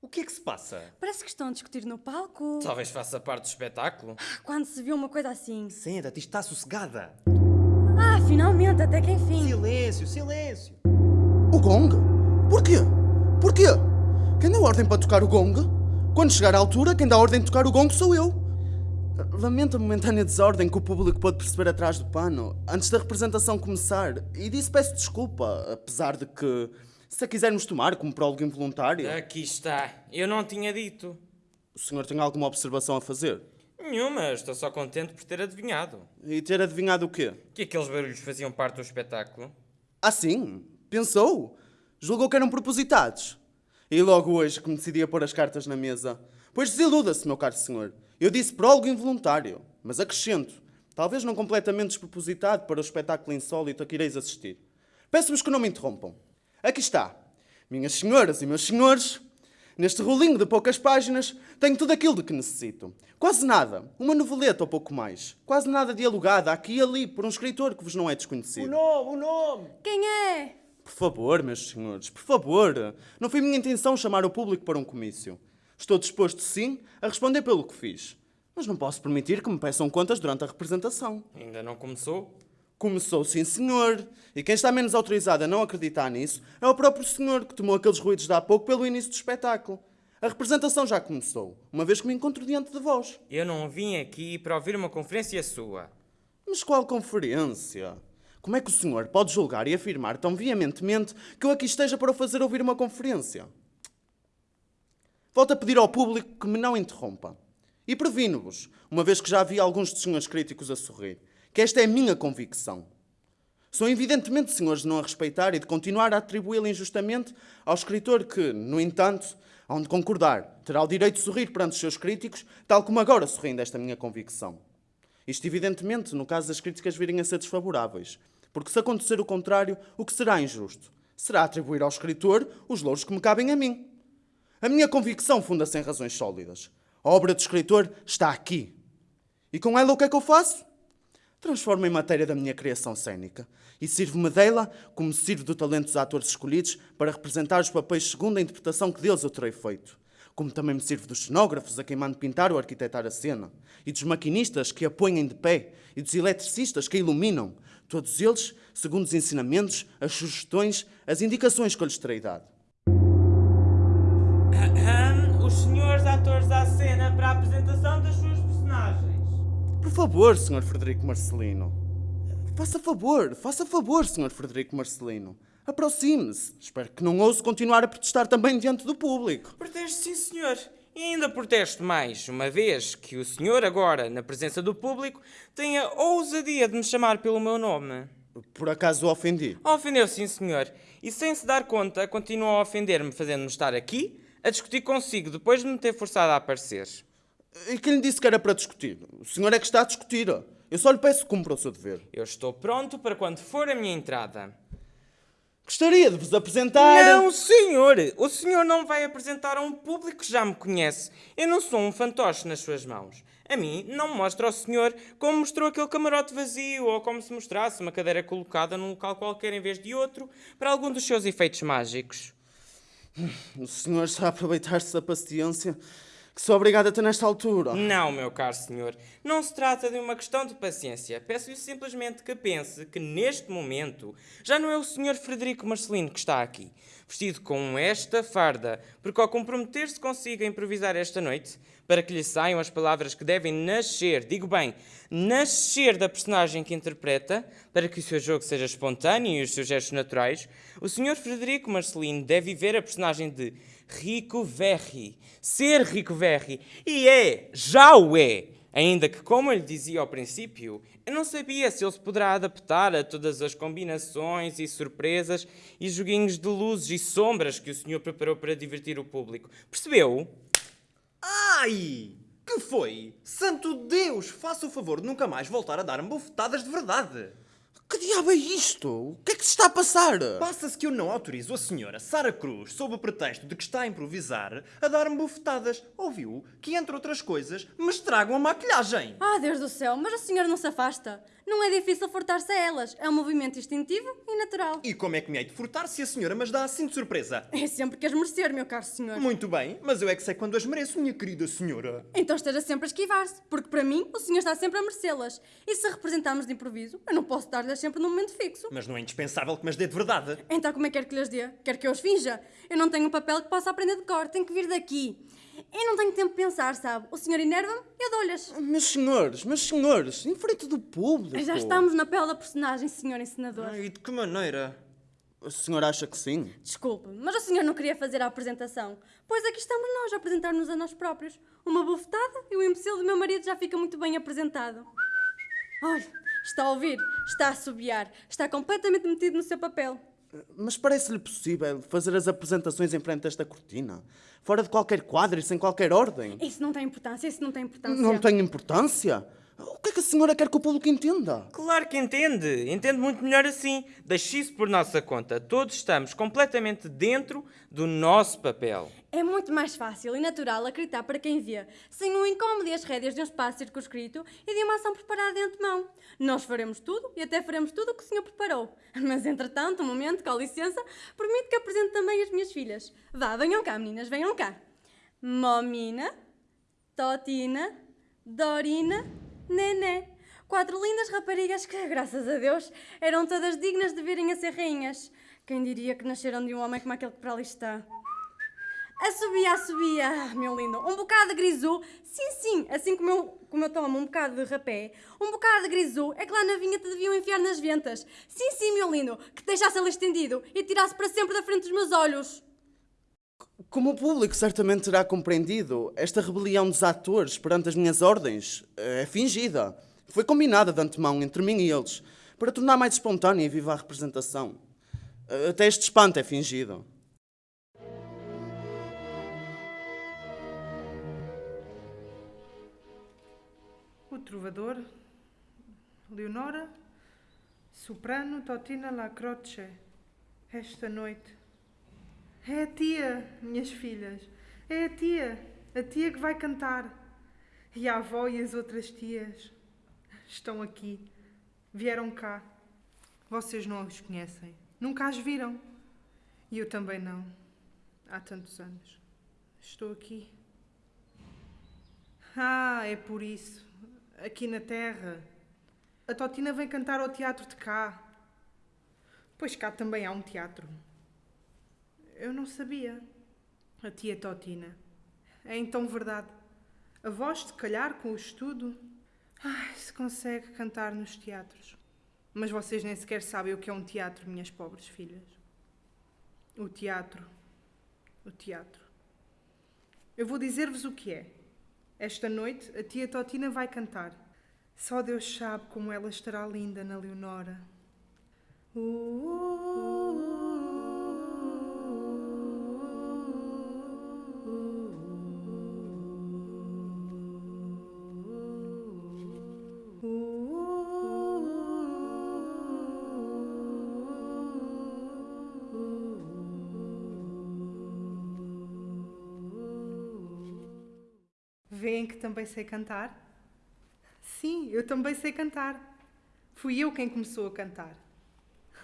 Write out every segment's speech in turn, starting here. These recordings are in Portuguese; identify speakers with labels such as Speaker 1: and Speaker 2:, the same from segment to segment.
Speaker 1: O que é que se passa?
Speaker 2: Parece que estão a discutir no palco.
Speaker 3: Talvez faça parte do espetáculo.
Speaker 2: Quando se viu uma coisa assim.
Speaker 1: Senta-te, está sossegada.
Speaker 2: Ah, finalmente, até que enfim.
Speaker 1: Silêncio, silêncio.
Speaker 4: O gong? Porquê? Porquê? Quem deu ordem para tocar o gong? Quando chegar à altura, quem dá ordem de tocar o gong sou eu. Lamento a momentânea desordem que o público pôde perceber atrás do pano, antes da representação começar, e disse peço desculpa, apesar de que, se a quisermos tomar como prólogo involuntário...
Speaker 3: Aqui está. Eu não tinha dito.
Speaker 4: O senhor tem alguma observação a fazer?
Speaker 3: Nenhuma, estou só contente por ter adivinhado.
Speaker 4: E ter adivinhado o quê?
Speaker 3: Que aqueles barulhos faziam parte do espetáculo.
Speaker 4: Ah, sim? Pensou? Julgou que eram propositados? E logo hoje que me decidi a pôr as cartas na mesa. Pois desiluda-se, meu caro senhor. Eu disse prólogo involuntário, mas acrescento, talvez não completamente despropositado para o espetáculo insólito a que ireis assistir. Peço-vos que não me interrompam. Aqui está. Minhas senhoras e meus senhores, neste rolinho de poucas páginas, tenho tudo aquilo de que necessito. Quase nada. Uma noveleta ou pouco mais. Quase nada dialogada aqui e ali por um escritor que vos não é
Speaker 1: O
Speaker 4: desconhecido.
Speaker 1: nome, o nome.
Speaker 2: Quem é?
Speaker 4: Por favor, meus senhores, por favor. Não foi minha intenção chamar o público para um comício. Estou disposto, sim, a responder pelo que fiz. Mas não posso permitir que me peçam contas durante a representação.
Speaker 3: Ainda não começou?
Speaker 4: Começou, sim, senhor. E quem está menos autorizado a não acreditar nisso é o próprio senhor que tomou aqueles ruídos de há pouco pelo início do espetáculo. A representação já começou, uma vez que me encontro diante de vós.
Speaker 3: Eu não vim aqui para ouvir uma conferência sua.
Speaker 4: Mas qual conferência? Como é que o senhor pode julgar e afirmar tão veementemente que eu aqui esteja para o fazer ouvir uma conferência? Volto a pedir ao público que me não interrompa. E previno-vos, uma vez que já vi alguns dos senhores críticos a sorrir, que esta é a minha convicção. São evidentemente senhores de não a respeitar e de continuar a atribuí-la injustamente ao escritor que, no entanto, hão de concordar, terá o direito de sorrir perante os seus críticos, tal como agora sorriem desta minha convicção. Isto, evidentemente, no caso das críticas virem a ser desfavoráveis, porque se acontecer o contrário, o que será injusto? Será atribuir ao escritor os louros que me cabem a mim. A minha convicção funda-se em razões sólidas. A obra do escritor está aqui. E com ela o que é que eu faço? Transformo em matéria da minha criação cênica e sirvo-me dela como sirvo do talento dos atores escolhidos para representar os papéis segundo a interpretação que deles eu terei feito. Como também me sirvo dos cenógrafos a quem mando pintar ou arquitetar a cena, e dos maquinistas que a põem de pé, e dos eletricistas que a iluminam, todos eles segundo os ensinamentos, as sugestões, as indicações que eu lhes terei dado.
Speaker 3: Os senhores atores à cena para a apresentação.
Speaker 4: Por favor, Sr. Frederico Marcelino. Faça favor, faça favor, Sr. Frederico Marcelino. Aproxime-se. Espero que não ouse continuar a protestar também diante do público.
Speaker 3: Protesto, sim, senhor. E ainda protesto mais, uma vez que o senhor agora, na presença do público, tem a ousadia de me chamar pelo meu nome.
Speaker 4: Por acaso o ofendi?
Speaker 3: Ofendeu, sim, senhor. E sem se dar conta, continua a ofender-me, fazendo-me estar aqui, a discutir consigo, depois de me ter forçado a aparecer.
Speaker 4: E quem lhe disse que era para discutir? O senhor é que está a discutir. Eu só lhe peço que cumpra o seu dever.
Speaker 3: Eu estou pronto para quando for a minha entrada.
Speaker 4: Gostaria de vos apresentar...
Speaker 3: Não, senhor! O senhor não vai apresentar a um público que já me conhece. Eu não sou um fantoche nas suas mãos. A mim não mostra ao senhor como mostrou aquele camarote vazio ou como se mostrasse uma cadeira colocada num local qualquer em vez de outro para algum dos seus efeitos mágicos.
Speaker 4: O senhor está a aproveitar-se da paciência que sou obrigado a ter nesta altura.
Speaker 3: Não, meu caro senhor. Não se trata de uma questão de paciência. Peço-lhe simplesmente que pense que neste momento já não é o senhor Frederico Marcelino que está aqui, vestido com esta farda, porque ao comprometer-se consiga improvisar esta noite, para que lhe saiam as palavras que devem nascer, digo bem, nascer da personagem que interpreta, para que o seu jogo seja espontâneo e os seus gestos naturais, o senhor Frederico Marcelino deve viver a personagem de Rico Verri, ser Rico Verri, e é, já o é, ainda que, como eu lhe dizia ao princípio, eu não sabia se ele se poderá adaptar a todas as combinações e surpresas e joguinhos de luzes e sombras que o senhor preparou para divertir o público. Percebeu?
Speaker 1: Ai! Que foi? Santo Deus, faça o favor de nunca mais voltar a dar-me bufetadas de verdade.
Speaker 4: Que diabo é isto? O que é que se está a passar?
Speaker 1: Passa-se que eu não autorizo a senhora Sara Cruz, sob o pretexto de que está a improvisar, a dar-me bufetadas. Ouviu que, entre outras coisas, me estragam a maquilhagem.
Speaker 2: Ah, Deus do céu, mas a senhora não se afasta. Não é difícil furtar-se a elas. É um movimento instintivo e natural.
Speaker 1: E como é que me hei de furtar se a senhora mas dá assim de surpresa?
Speaker 2: É sempre que as merecer, meu caro senhor.
Speaker 1: Muito bem, mas eu é que sei quando as mereço, minha querida senhora.
Speaker 2: Então esteja sempre a esquivar-se, porque para mim o senhor está sempre a merecê-las. E se representarmos de improviso, eu não posso dar-lhes sempre num momento fixo.
Speaker 1: Mas não é indispensável que me as dê de verdade.
Speaker 2: Então como é que quer que lhes dê? Quer que eu os finja? Eu não tenho um papel que possa aprender de cor, tem que vir daqui. Eu não tenho tempo de pensar, sabe? O senhor enerva-me, eu dou-lhes.
Speaker 4: Meus senhores, meus senhores, em frente do público.
Speaker 2: Já estamos na pele da personagem, senhor encenador.
Speaker 1: Ai, e de que maneira?
Speaker 4: A senhora acha que sim?
Speaker 2: Desculpe, mas o senhor não queria fazer a apresentação. Pois aqui estamos nós a apresentar-nos a nós próprios. Uma bufetada e o imbecil do meu marido já fica muito bem apresentado. Olha, está a ouvir, está a assobiar, está completamente metido no seu papel.
Speaker 4: Mas parece-lhe possível fazer as apresentações em frente a esta cortina? Fora de qualquer quadro e sem qualquer ordem?
Speaker 2: Isso não tem importância, isso não tem importância.
Speaker 4: Não tem importância? O que é que a senhora quer que o público entenda?
Speaker 3: Claro que entende. Entende muito melhor assim. Deixe isso por nossa conta. Todos estamos completamente dentro do nosso papel.
Speaker 2: É muito mais fácil e natural acreditar para quem vê, sem o incómodo e as rédeas de um espaço circunscrito e de uma ação preparada de antemão. Nós faremos tudo e até faremos tudo o que o senhor preparou. Mas, entretanto, um momento, com licença, permite que apresente também as minhas filhas. Vá, venham cá, meninas, venham cá. Momina, Totina, Dorina, Nené. Quatro lindas raparigas que, graças a Deus, eram todas dignas de virem a ser rainhas. Quem diria que nasceram de um homem como aquele que para ali está? Assobia, assobia, ah, meu lindo. Um bocado de grisu, sim, sim, assim como eu, como eu tomo um bocado de rapé, um bocado de grisu é que lá na vinha te deviam enfiar nas ventas. Sim, sim, meu lindo, que te deixasse ali estendido e tirasse para sempre da frente dos meus olhos.
Speaker 4: Como o público certamente terá compreendido, esta rebelião dos atores perante as minhas ordens é fingida. Foi combinada de antemão entre mim e eles, para tornar mais espontânea e viva a representação. Até este espanto é fingido.
Speaker 5: O Trovador, Leonora, Soprano, Totina La Croce. Esta noite. É a tia, minhas filhas. É a tia. A tia que vai cantar. E a avó e as outras tias estão aqui. Vieram cá. Vocês não os conhecem. Nunca as viram. E eu também não. Há tantos anos. Estou aqui. Ah, é por isso. Aqui na Terra. A Totina vem cantar ao teatro de cá. Pois cá também há um teatro. Eu não sabia. A tia Totina. É então verdade. A voz, de calhar, com o estudo. Ai, se consegue cantar nos teatros. Mas vocês nem sequer sabem o que é um teatro, minhas pobres filhas. O teatro. O teatro. Eu vou dizer-vos o que é. Esta noite a tia Totina vai cantar. Só Deus sabe como ela estará linda na Leonora. Vêem que também sei cantar? Sim, eu também sei cantar. Fui eu quem começou a cantar.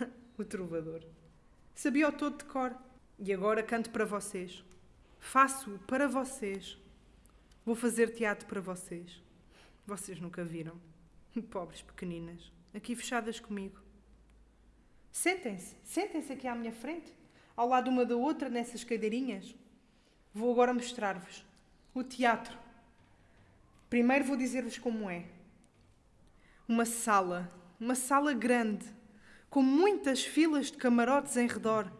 Speaker 5: o trovador. Sabia o todo de cor. E agora canto para vocês. Faço para vocês. Vou fazer teatro para vocês. Vocês nunca viram. Pobres pequeninas, aqui fechadas comigo. Sentem-se, sentem-se aqui à minha frente, ao lado uma da outra nessas cadeirinhas. Vou agora mostrar-vos o teatro. Primeiro vou dizer-vos como é. Uma sala, uma sala grande, com muitas filas de camarotes em redor.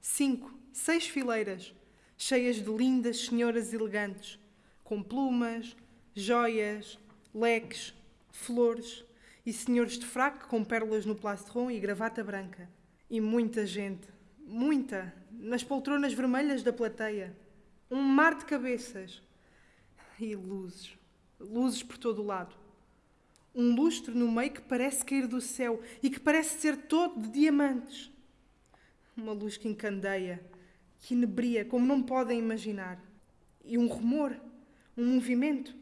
Speaker 5: Cinco, seis fileiras, cheias de lindas senhoras elegantes, com plumas, joias, leques, flores e senhores de fraque com pérolas no plastron e gravata branca. E muita gente, muita, nas poltronas vermelhas da plateia. Um mar de cabeças e luzes, luzes por todo o lado. Um lustre no meio que parece cair do céu e que parece ser todo de diamantes. Uma luz que encandeia, que inebria como não podem imaginar. E um rumor, um movimento.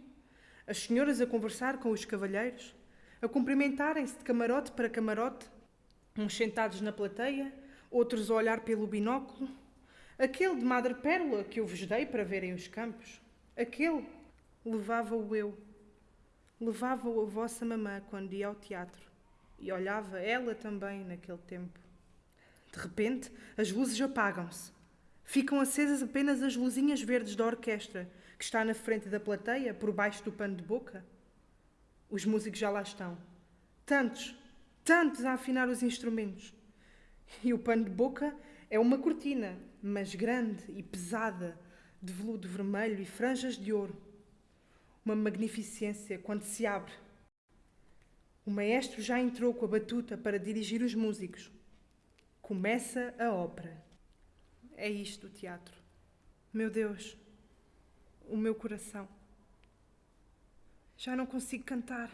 Speaker 5: As senhoras a conversar com os cavalheiros, a cumprimentarem-se de camarote para camarote, uns sentados na plateia, outros a olhar pelo binóculo. Aquele de madrepérola que eu vos dei para verem os campos. Aquele levava-o eu. Levava-o a vossa mamã quando ia ao teatro. E olhava ela também naquele tempo. De repente, as luzes apagam-se. Ficam acesas apenas as luzinhas verdes da orquestra, que está na frente da plateia, por baixo do pano de boca. Os músicos já lá estão. Tantos, tantos a afinar os instrumentos. E o pano de boca é uma cortina, mas grande e pesada, de veludo vermelho e franjas de ouro. Uma magnificência quando se abre. O maestro já entrou com a batuta para dirigir os músicos. Começa a ópera. É isto o teatro. Meu Deus, o meu coração. Já não consigo cantar.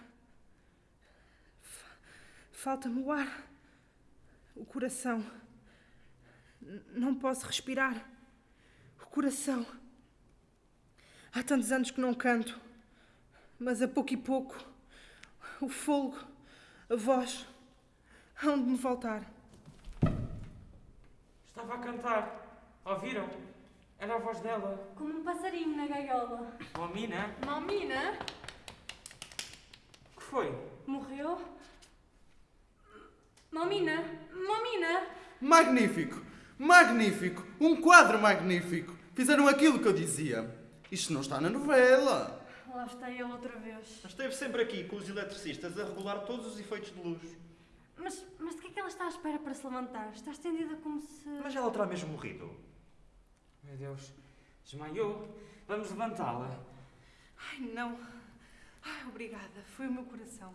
Speaker 5: Fa- Falta-me o ar. O coração. Não posso respirar. O coração. Há tantos anos que não canto. Mas a pouco e pouco, o fogo, a voz, hão de me voltar.
Speaker 3: Estava a cantar. Ouviram? Era a voz dela.
Speaker 2: Como um passarinho na gaiola.
Speaker 3: Oh, Mina,
Speaker 2: Mamina
Speaker 3: o que foi?
Speaker 2: morreu. Mamina, Mamina.
Speaker 4: Magnífico! Magnífico! Um quadro magnífico! Fizeram aquilo que eu dizia. Isto não está na novela.
Speaker 2: Lá está ele outra vez.
Speaker 1: Mas esteve sempre aqui com os eletricistas a regular todos os efeitos de luz.
Speaker 2: Mas, mas de que é que ela está à espera para se levantar? Está estendida como se.
Speaker 1: Mas ela terá mesmo morrido.
Speaker 3: Meu Deus, desmaiou. Vamos levantá-la.
Speaker 5: Ai, não. Ai, obrigada. Foi o meu coração.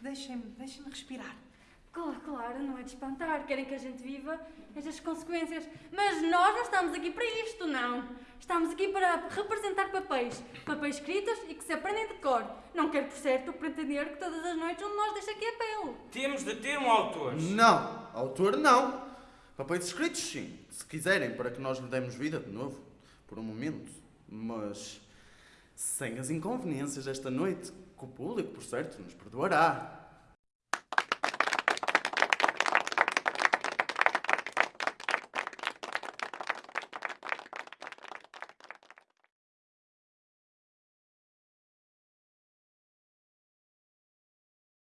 Speaker 5: Deixem-me, deixem-me respirar.
Speaker 2: Claro, claro, não é de espantar. Querem que a gente viva estas consequências. Mas nós não estamos aqui para isto, não. Estamos aqui para representar papéis. Papéis escritos e que se aprendem de cor. Não quero, por certo, pretender que todas as noites um de nós deixe aqui a pele.
Speaker 3: Temos de ter um autor.
Speaker 4: Não! Autor não! Papéis escritos sim, se quiserem, para que nós lhe demos vida de novo, por um momento. Mas sem as inconveniências desta noite, que o público, por certo, nos perdoará.